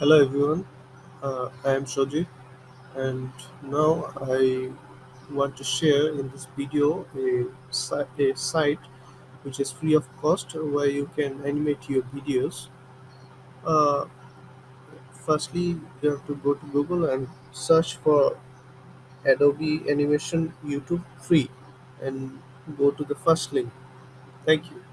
Hello everyone, uh, I am Shoji and now I want to share in this video a, a site which is free of cost where you can animate your videos. Uh, firstly, you have to go to Google and search for Adobe Animation YouTube free and go to the first link. Thank you.